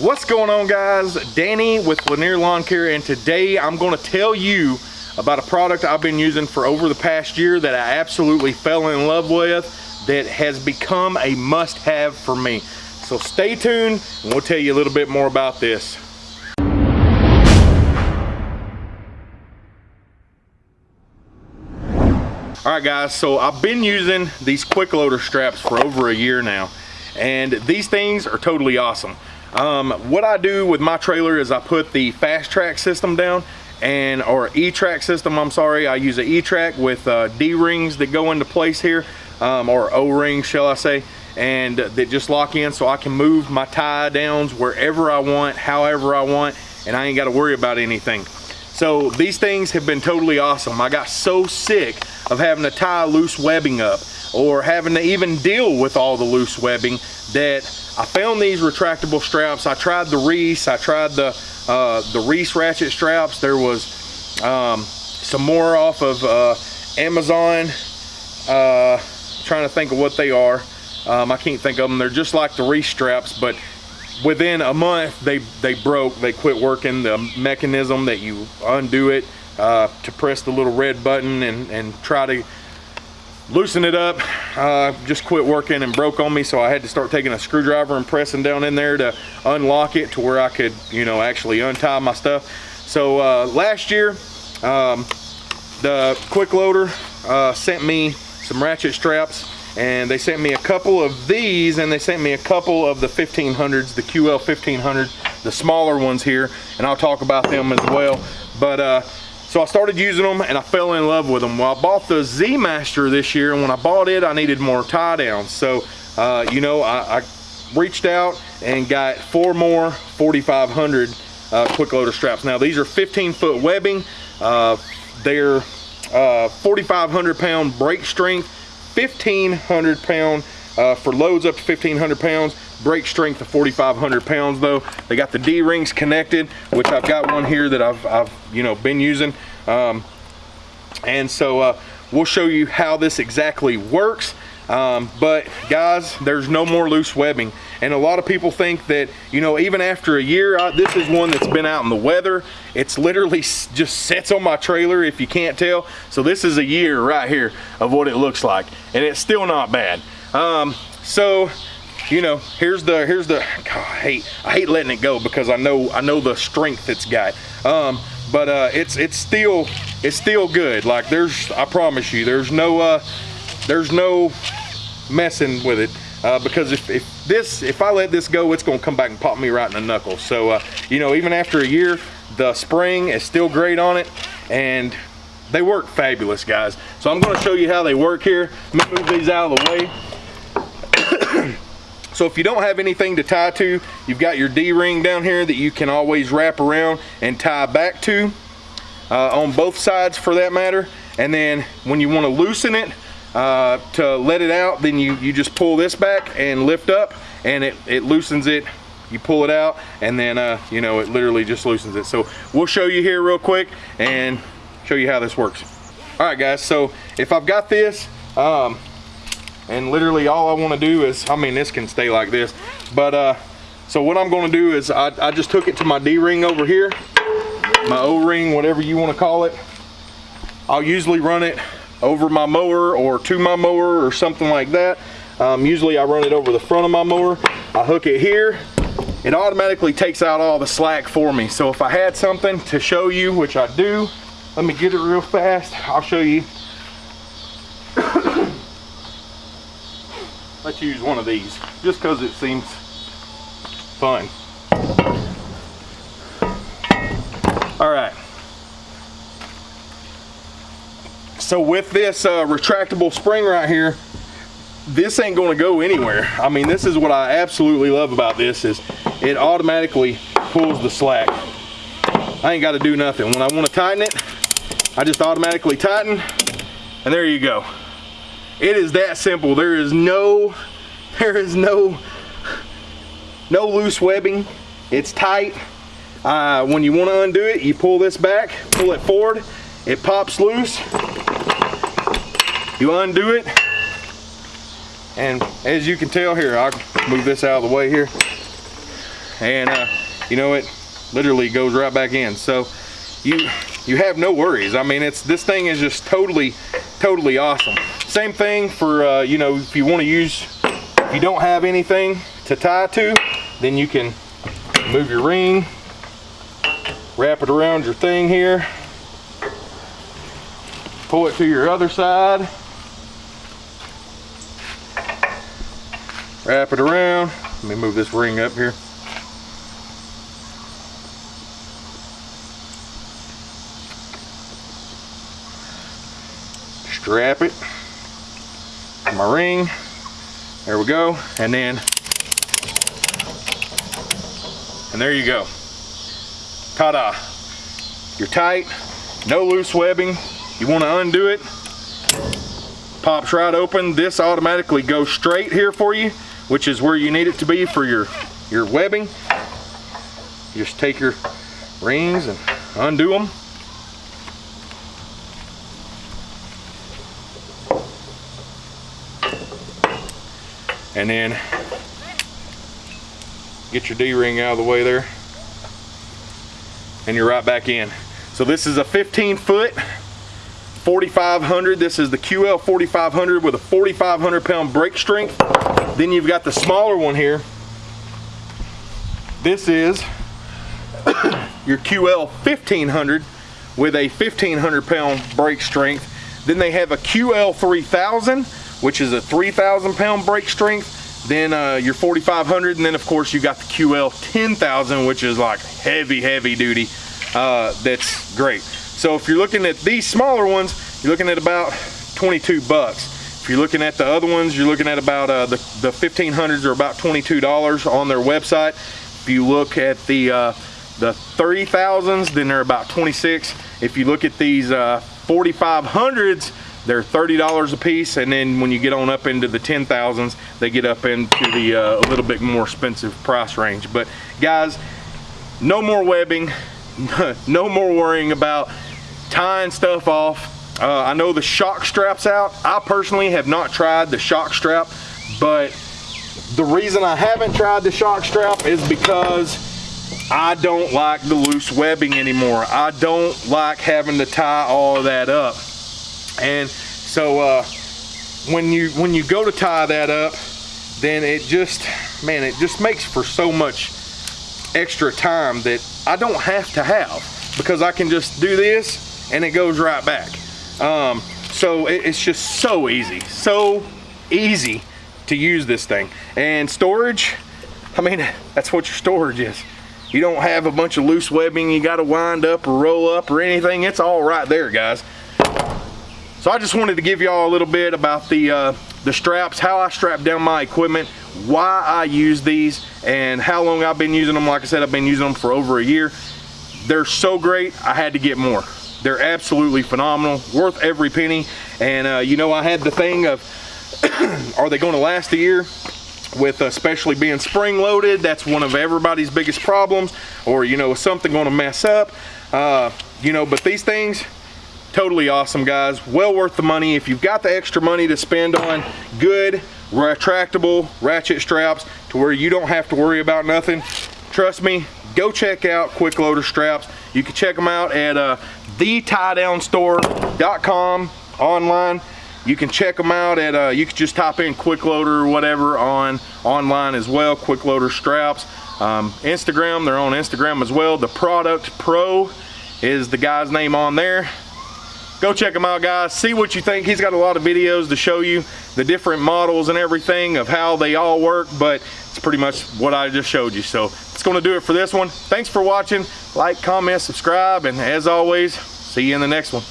What's going on guys? Danny with Lanier Lawn Care and today I'm going to tell you about a product I've been using for over the past year that I absolutely fell in love with that has become a must-have for me. So stay tuned and we'll tell you a little bit more about this. All right guys, so I've been using these quick loader straps for over a year now and these things are totally awesome. Um, what I do with my trailer is I put the fast track system down and or E-track system I'm sorry. I use an E-track with uh, D-rings that go into place here um, or O-rings shall I say and that just lock in so I can move my tie downs wherever I want however I want and I ain't got to worry about anything. So these things have been totally awesome. I got so sick of having to tie loose webbing up or having to even deal with all the loose webbing that I found these retractable straps. I tried the Reese, I tried the, uh, the Reese ratchet straps. There was um, some more off of uh, Amazon. Uh, trying to think of what they are. Um, I can't think of them. They're just like the Reese straps, but within a month they they broke. They quit working. The mechanism that you undo it uh, to press the little red button and and try to loosen it up. Uh, just quit working and broke on me so I had to start taking a screwdriver and pressing down in there to unlock it to where I could you know actually untie my stuff. So uh, last year um, the quick loader uh, sent me some ratchet straps and they sent me a couple of these and they sent me a couple of the 1500s the QL 1500 the smaller ones here and I'll talk about them as well. But uh, so I started using them and I fell in love with them. Well, I bought the Z Master this year and when I bought it, I needed more tie downs. So, uh, you know, I, I, reached out and got four more 4500 uh, quick loader straps. Now these are 15 foot webbing. Uh, they're uh, 4,500 pound break strength, 1,500 pound uh, for loads up to 1,500 pounds break strength of 4,500 pounds though. They got the D-rings connected, which I've got one here that I've, I've you know, been using. Um, and so uh, we'll show you how this exactly works. Um, but guys, there's no more loose webbing. And a lot of people think that, you know, even after a year, I, this is one that's been out in the weather. It's literally just sits on my trailer if you can't tell. So this is a year right here of what it looks like. And it's still not bad. Um, so you know, here's the, here's the, God, I hate, I hate letting it go because I know, I know the strength it's got. Um, but uh, it's, it's still, it's still good. Like there's, I promise you, there's no, uh, there's no messing with it. Uh, because if, if this, if I let this go, it's gonna come back and pop me right in the knuckle. So, uh, you know, even after a year, the spring is still great on it and they work fabulous, guys. So I'm gonna show you how they work here. Let me move these out of the way. So if you don't have anything to tie to, you've got your D-ring down here that you can always wrap around and tie back to uh, on both sides for that matter. And then when you want to loosen it uh, to let it out, then you, you just pull this back and lift up and it, it loosens it. You pull it out and then, uh, you know, it literally just loosens it. So we'll show you here real quick and show you how this works. All right, guys, so if I've got this, um, and literally all I want to do is I mean this can stay like this but uh so what I'm going to do is I, I just took it to my D-ring over here my O-ring whatever you want to call it. I'll usually run it over my mower or to my mower or something like that. Um, usually I run it over the front of my mower. I hook it here. It automatically takes out all the slack for me. So if I had something to show you which I do let me get it real fast. I'll show you let's use one of these just because it seems fun. All right. So with this uh, retractable spring right here, this ain't gonna go anywhere. I mean, this is what I absolutely love about this is it automatically pulls the slack. I ain't gotta do nothing. When I wanna tighten it, I just automatically tighten and there you go. It is that simple. There is no, there is no, no loose webbing. It's tight. Uh, when you want to undo it, you pull this back, pull it forward, it pops loose. You undo it, and as you can tell here, I'll move this out of the way here. and uh, you know it literally goes right back in so you you have no worries I mean it's this thing is just totally totally awesome same thing for uh, you know if you want to use if you don't have anything to tie to then you can move your ring wrap it around your thing here pull it to your other side wrap it around. Let me move this ring up here. Strap it my ring. There we go. And then and there you go. Ta-da. You're tight. No loose webbing. You want to undo it? Pops right open. This automatically goes straight here for you which is where you need it to be for your your webbing. Just take your rings and undo them and then get your D-ring out of the way there. And you're right back in. So this is a 15 foot 4500 this is the QL 4500 with a 4500 pound break strength. Then you've got the smaller one here. This is your QL 1500 with a 1500 pound break strength. Then they have a QL 3000 which is a 3,000 pound break strength. Then uh, your 4,500, and then of course you got the QL 10,000, which is like heavy, heavy duty. Uh, that's great. So if you're looking at these smaller ones, you're looking at about 22 bucks. If you're looking at the other ones, you're looking at about uh, the, the 1500s are about $22 on their website. If you look at the uh, the 30,000s, then they're about 26. If you look at these 4500s, uh, they're $30 a piece, and then when you get on up into the 10,000s, they get up into the uh, a little bit more expensive price range. But guys, no more webbing, no more worrying about tying stuff off. Uh, I know the shock strap's out. I personally have not tried the shock strap, but the reason I haven't tried the shock strap is because I don't like the loose webbing anymore. I don't like having to tie all that up. And so uh, when you when you go to tie that up, then it just, man, it just makes for so much extra time that I don't have to have because I can just do this and it goes right back. Um, so it, it's just so easy, so easy to use this thing. And storage, I mean, that's what your storage is. You don't have a bunch of loose webbing you got to wind up or roll up or anything. It's all right there, guys. So I just wanted to give y'all a little bit about the, uh, the straps, how I strap down my equipment, why I use these, and how long I've been using them. Like I said, I've been using them for over a year. They're so great, I had to get more. They're absolutely phenomenal, worth every penny. And uh, you know, I had the thing of, are they gonna last a year? With especially being spring loaded, that's one of everybody's biggest problems. Or you know, something gonna mess up? Uh, you know, but these things, totally awesome guys. Well worth the money. If you've got the extra money to spend on good retractable ratchet straps to where you don't have to worry about nothing trust me go check out quick loader straps. You can check them out at uh, thetiedownstore.com online. You can check them out at uh, you can just type in quick loader or whatever on online as well quick loader straps. Um, instagram they're on instagram as well. The product pro is the guy's name on there go check him out guys. See what you think. He's got a lot of videos to show you the different models and everything of how they all work but it's pretty much what I just showed you. So it's going to do it for this one. Thanks for watching. Like comment subscribe and as always see you in the next one